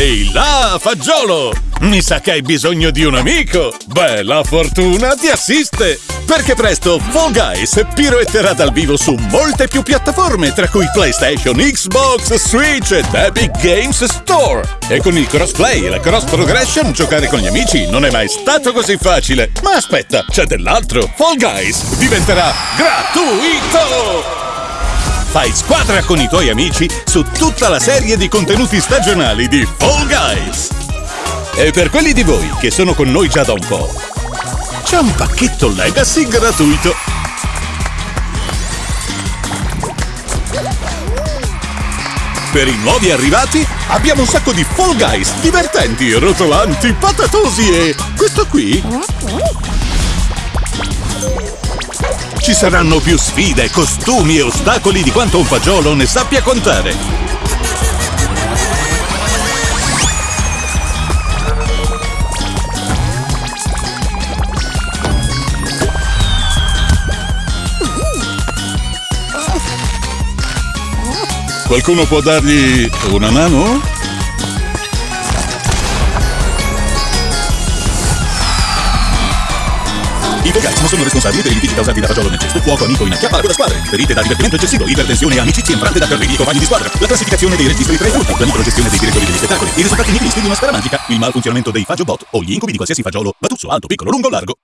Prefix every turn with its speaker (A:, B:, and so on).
A: Ehi là, fagiolo! Mi sa che hai bisogno di un amico! Beh, la fortuna ti assiste! Perché presto Fall Guys piroetterà dal vivo su molte più piattaforme, tra cui PlayStation, Xbox, Switch ed Epic Games Store. E con il crossplay e la cross progression giocare con gli amici non è mai stato così facile. Ma aspetta, c'è dell'altro! Fall Guys diventerà gratuito! Fai squadra con i tuoi amici su tutta la serie di contenuti stagionali di Fall Guys. E per quelli di voi che sono con noi già da un po', c'è un pacchetto Legacy gratuito. Per i nuovi arrivati abbiamo un sacco di Fall Guys divertenti, rotolanti, patatosi e... questo qui? Ci saranno più sfide, costumi e ostacoli di quanto un fagiolo ne sappia contare. Qualcuno può dargli una mano? I non sono responsabili per i litigi causati da fagiolo nel cesto, fuoco amico in acchiappa la coda squadre, ferite da divertimento eccessivo, ipertensione e amicizia infrante da terribili compagni di squadra, la classificazione dei registri tra i furti, la microgestione dei direttori degli spettacoli, i risultati nihilisti di una sfera magica, il malfunzionamento dei fagiobot o gli incubi di qualsiasi fagiolo, batuzzo, alto, piccolo, lungo, largo.